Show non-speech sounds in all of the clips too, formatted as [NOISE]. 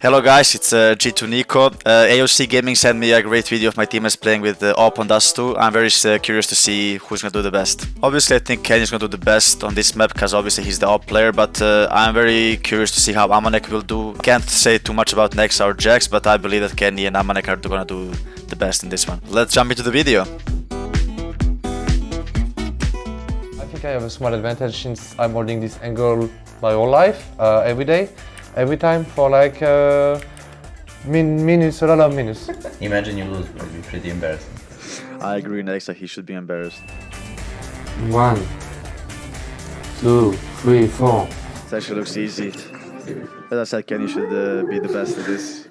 Hello guys, it's uh, G2 NiKo. Uh, AOC Gaming sent me a great video of my teammates playing with uh, Op on Dust 2. I'm very uh, curious to see who's gonna do the best. Obviously I think Kenny's gonna do the best on this map because obviously he's the Op player, but uh, I'm very curious to see how Amanek will do. Can't say too much about Nex or JaCkz, but I believe that Kenny and Amanek are gonna do the best in this one. Let's jump into the video. I think I have a small advantage since I'm holding this angle my whole life, uh, every day, every time for like uh, min minutes, a lot of minutes. [LAUGHS] Imagine you lose, it would be pretty embarrassing. I agree Nex that he should be embarrassed. One, two, three, four. It actually looks easy. As I said, Kenny should uh, be the best at this.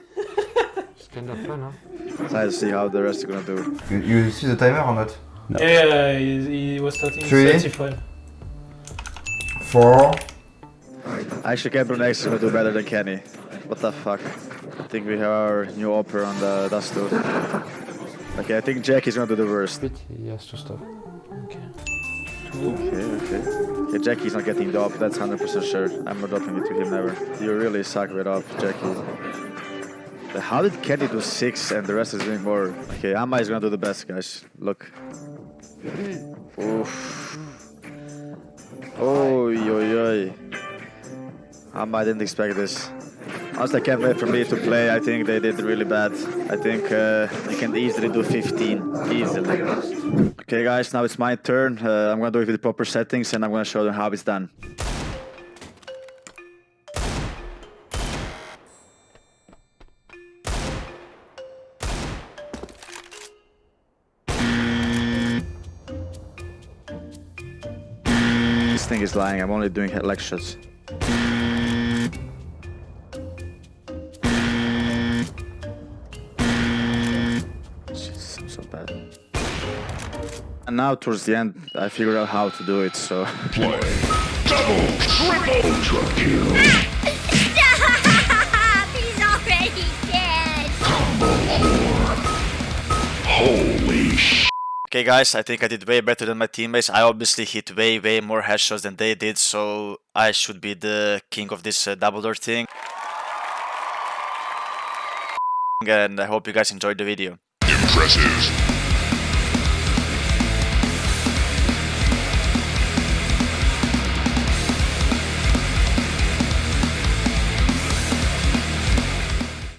It's kind of fun, huh? Excited to see how the rest are gonna do. You, you see the timer or not? No. Yeah, he, he was starting Three. 35. Four. Actually, Gabriel Nex is gonna do better than Kenny. What the fuck? I think we have our new opera on the Dust 2. Okay, I think Jack is gonna do the worst. Has to stop. Okay. Okay, okay. Okay, Jackie's not getting the op, that's 100% sure. I'm not dropping it to him ever. You really suck with op, Jackie. But How did Kenny do 6 and the rest is doing more? Okay, Amma is gonna do the best, guys. Look. Oof. Amma, I didn't expect this. Honestly, I can't wait for me to play. I think they did really bad. I think uh, you can easily do 15. Easily. Okay, guys, now it's my turn. Uh, I'm gonna do it with the proper settings and I'm gonna show them how it's done. This thing is lying. I'm only doing leg shots. Jesus, I'm so bad. And now towards the end, I figured out how to do it, so... Stop! [LAUGHS] He's already dead! Okay guys, I think I did way better than my teammates. I obviously hit way way more headshots than they did, so I should be the king of this uh, double door thing. And I hope you guys enjoyed the video. Impressive.